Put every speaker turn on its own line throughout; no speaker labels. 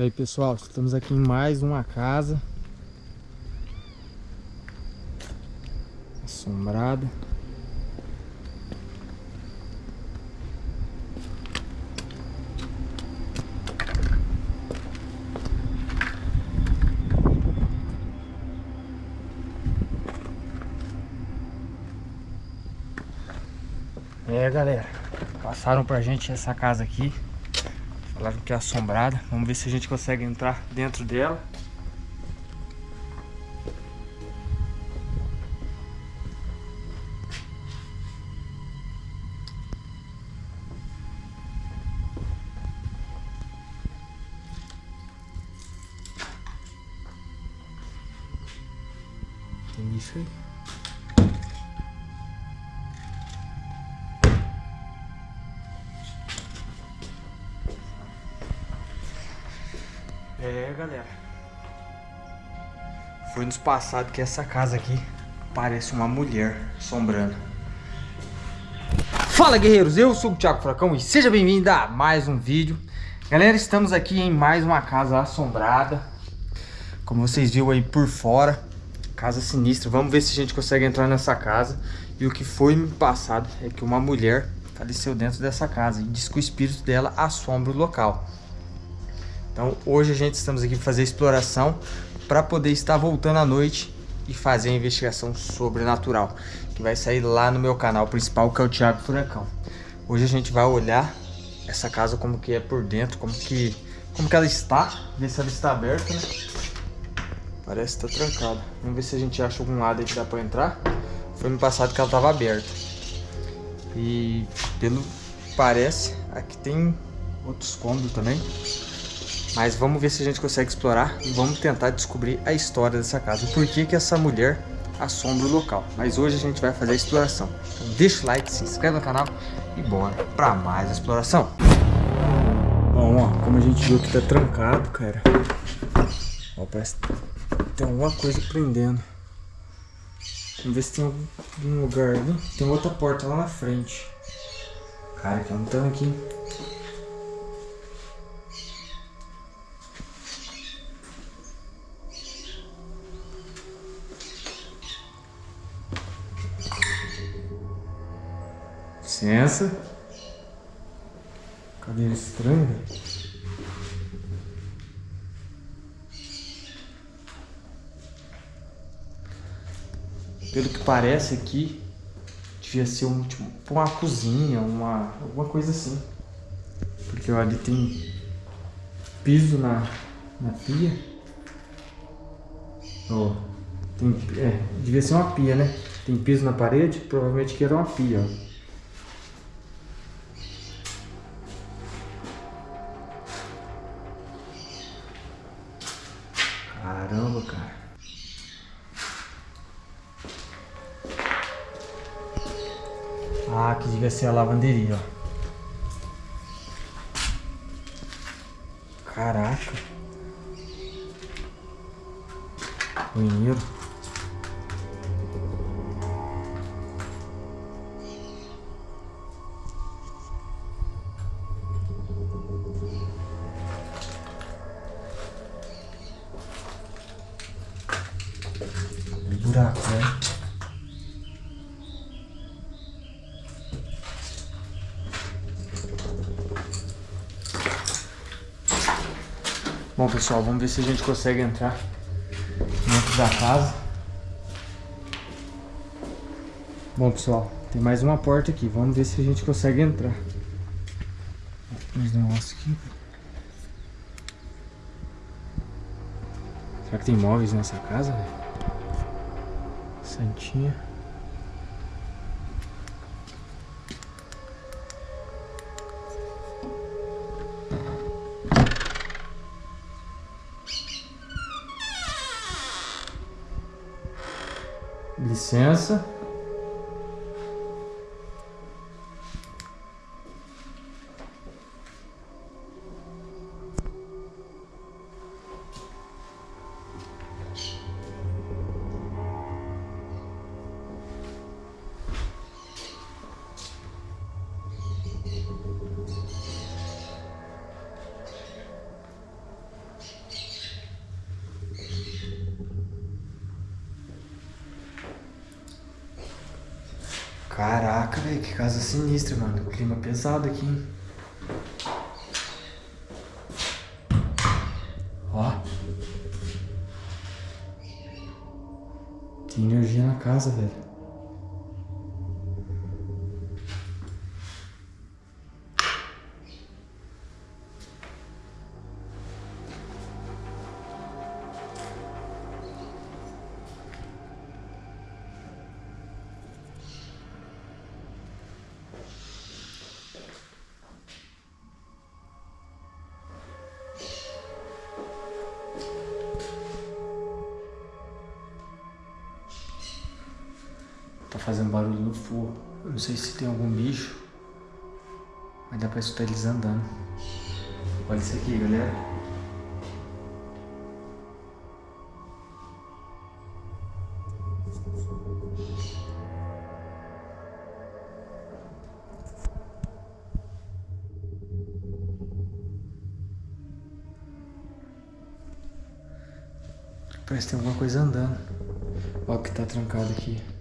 E aí pessoal, estamos aqui em mais uma casa. Assombrada. É galera, passaram pra gente essa casa aqui Falaram que é assombrada. Vamos ver se a gente consegue entrar dentro dela. É, galera. Foi nos passados que essa casa aqui parece uma mulher assombrando. Fala, guerreiros! Eu sou o Thiago Fracão e seja bem-vindo a mais um vídeo. Galera, estamos aqui em mais uma casa assombrada. Como vocês viram aí por fora, casa sinistra. Vamos ver se a gente consegue entrar nessa casa. E o que foi me passado é que uma mulher faleceu dentro dessa casa e diz que o espírito dela assombra o local. Então hoje a gente estamos aqui para fazer exploração para poder estar voltando à noite e fazer a investigação sobrenatural que vai sair lá no meu canal principal que é o Thiago Furacão. Hoje a gente vai olhar essa casa como que é por dentro, como que como que ela está, ver se ela está aberta, né? Parece que está trancada. Vamos ver se a gente acha algum lado aí que dá para entrar. Foi no passado que ela estava aberta. E pelo parece, aqui tem outros cômodos também. Mas vamos ver se a gente consegue explorar e vamos tentar descobrir a história dessa casa. Por que que essa mulher assombra o local. Mas hoje a gente vai fazer a exploração. Então deixa o like, se inscreve no canal e bora para mais exploração. Bom, ó, como a gente viu que tá trancado, cara. Ó, parece que tem alguma coisa prendendo. Vamos ver se tem algum lugar ali. Tem outra porta lá na frente. Cara, que não estamos aqui. Licença. Cadeira estranha. Pelo que parece aqui, devia ser um, tipo, uma cozinha, uma, alguma coisa assim. Porque ali tem piso na, na pia. Ó, tem, é, devia ser uma pia, né? Tem piso na parede, provavelmente que era uma pia, ó. Ah, que devia ser a lavanderia, ó. Caraca. Banheiro. Bom, pessoal, vamos ver se a gente consegue entrar dentro da casa. Bom, pessoal, tem mais uma porta aqui. Vamos ver se a gente consegue entrar. Mais negócio aqui. Será que tem móveis nessa casa? Santinha. Licença. Velho, que casa sinistra, mano. Clima pesado aqui, hein? Ó. Tem energia na casa, velho. Fazendo barulho no forro. Eu não sei se tem algum bicho. Mas dá pra escutar eles andando. Olha isso aqui, galera. Parece que tem alguma coisa andando. Olha o que tá trancado aqui.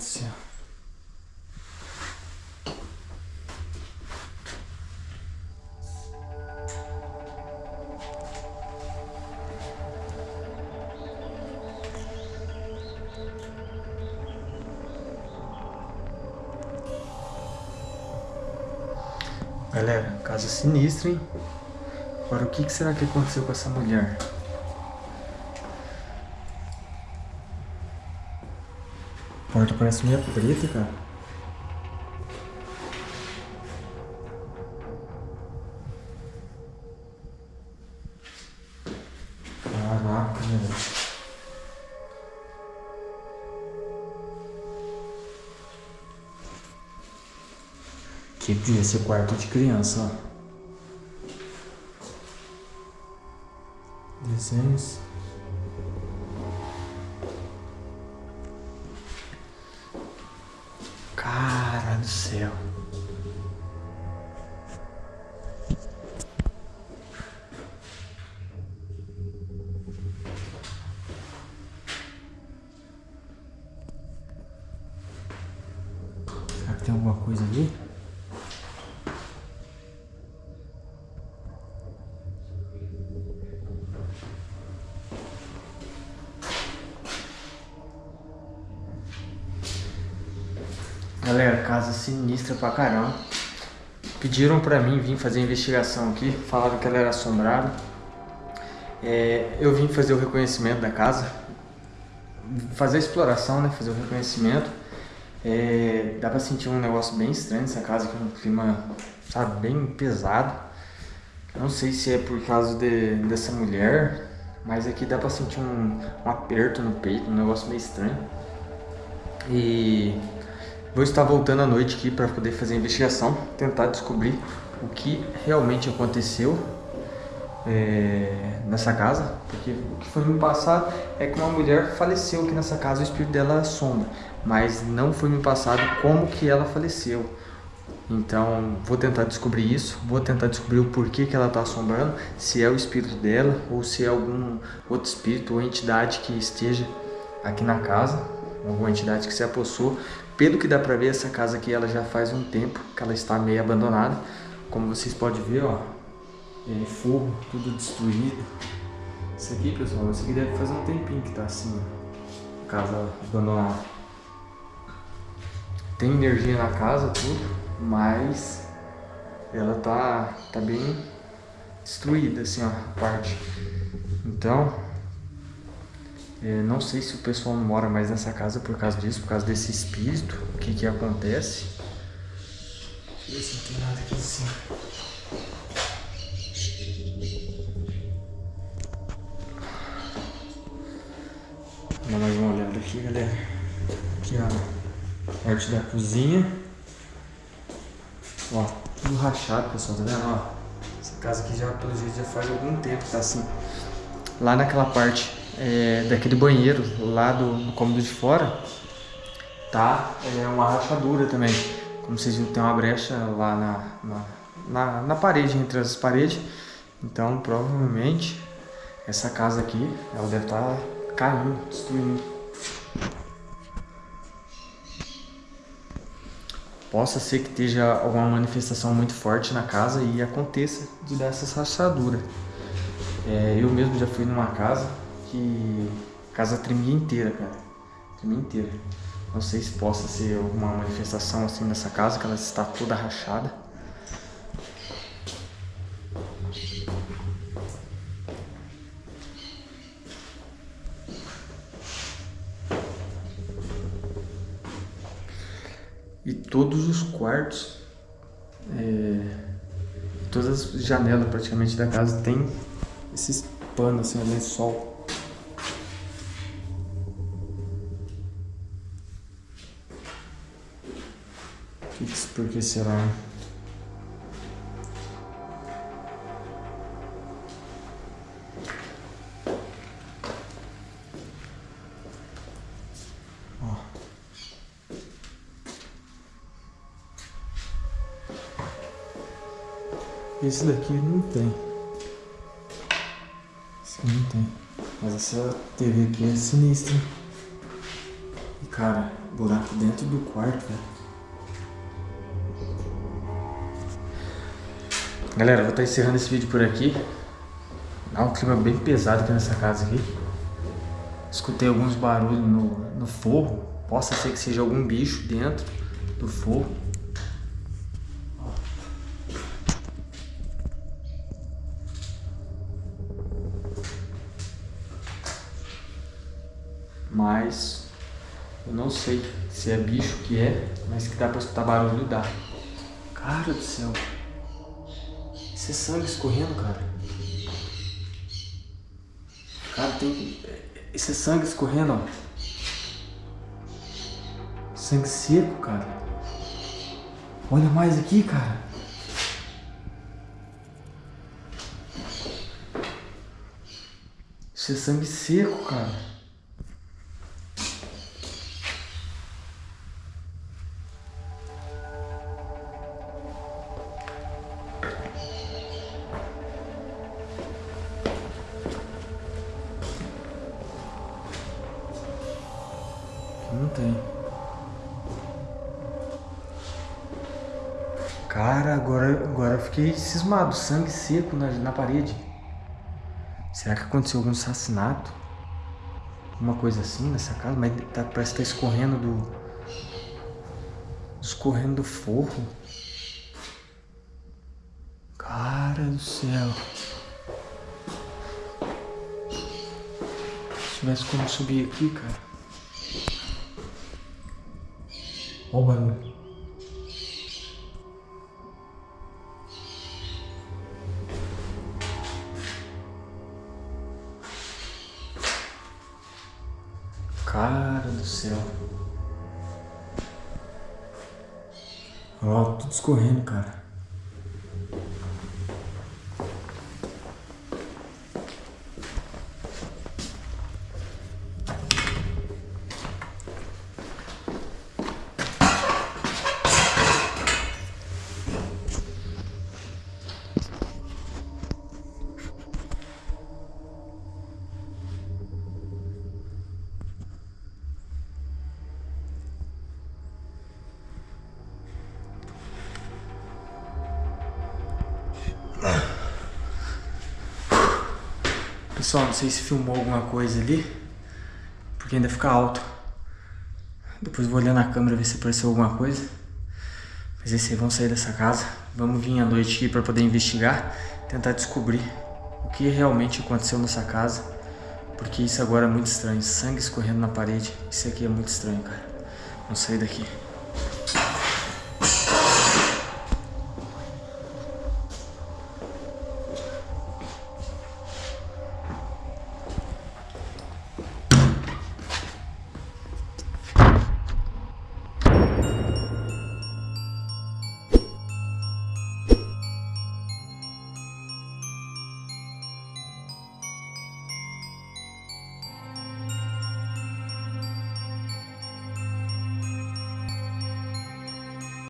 Céu. Galera, casa sinistra, hein? Agora, o que, será que aconteceu com essa mulher? A porta parece meio preta, cara. Caraca, velho. Que devia ser quarto de criança, ó. Desenhos. Cara do céu. Casa sinistra pra caramba. Pediram pra mim vir fazer investigação aqui, falaram que ela era assombrada. É, eu vim fazer o reconhecimento da casa, fazer a exploração, né? Fazer o reconhecimento. É, dá pra sentir um negócio bem estranho nessa casa, que é um clima, sabe, bem pesado. Não sei se é por causa de, dessa mulher, mas aqui dá pra sentir um, um aperto no peito, um negócio meio estranho. E vou estar voltando à noite aqui para poder fazer a investigação, tentar descobrir o que realmente aconteceu é, nessa casa, porque o que foi me passado é que uma mulher faleceu aqui nessa casa, o espírito dela assombra, mas não foi me passado como que ela faleceu. Então, vou tentar descobrir isso, vou tentar descobrir o porquê que ela está assombrando, se é o espírito dela ou se é algum outro espírito ou entidade que esteja aqui na casa, alguma entidade que se apossou. Pelo que dá pra ver, essa casa aqui ela já faz um tempo que ela está meio abandonada. Como vocês podem ver, ó, é fogo, tudo destruído. Isso aqui, pessoal, isso aqui deve fazer um tempinho que tá assim, ó, casa abandonada. Tem energia na casa, tudo, mas ela tá, tá bem destruída, assim, ó, a parte. Então, é, não sei se o pessoal não mora mais nessa casa por causa disso, por causa desse espírito, o que que acontece. Deixa eu ver se não tem nada aqui em cima. Dar mais uma olhada aqui, galera. Aqui, ó, parte da cozinha. Ó, tudo rachado, pessoal, tá vendo? Ó, essa casa aqui já, pelo jeito, já faz algum tempo que tá assim. Lá naquela parte é, daquele banheiro, lá do, do cômodo de fora, tá é uma rachadura também. Como vocês viram, tem uma brecha lá na, na, na, na parede, entre as paredes. Então, provavelmente, essa casa aqui, ela deve estar tá caindo, destruindo. Possa ser que esteja alguma manifestação muito forte na casa e aconteça de dar essas rachaduras. É, eu mesmo já fui numa casa que a casa tremia inteira, cara. Tremia inteira. Não sei se possa ser alguma manifestação assim nessa casa, que ela está toda rachada. E todos os quartos, é, todas as janelas praticamente da casa tem esses panos assim, lençol Por que será? Esse daqui não tem. Esse não tem. Mas essa TV aqui é sinistra. E cara, buraco dentro do quarto, velho. Galera, vou estar encerrando esse vídeo por aqui. Dá um clima bem pesado aqui nessa casa aqui. Escutei alguns barulhos no, no forro. Possa ser que seja algum bicho dentro do forro. Mas eu não sei se é bicho que é, mas que dá pra escutar barulho dá. Cara do céu. Esse sangue escorrendo, cara. Cara, tem... Esse sangue escorrendo, ó. Sangue seco, cara. Olha mais aqui, cara. Isso é sangue seco, cara. Não tem. Cara, agora, agora eu fiquei cismado. Sangue seco na, na parede. Será que aconteceu algum assassinato? Alguma coisa assim nessa casa? Mas tá, parece que tá escorrendo do... Escorrendo do forro. Cara do céu. Se tivesse como subir aqui, cara. Olha o barulho. Cara do céu. Ó, tudo escorrendo, cara. Pessoal, não sei se filmou alguma coisa ali, porque ainda fica alto. Depois vou olhar na câmera ver se apareceu alguma coisa. Mas aí, vamos sair dessa casa. Vamos vir à noite aqui para poder investigar, tentar descobrir o que realmente aconteceu nessa casa. Porque isso agora é muito estranho. Sangue escorrendo na parede. Isso aqui é muito estranho, cara. Vamos sair daqui.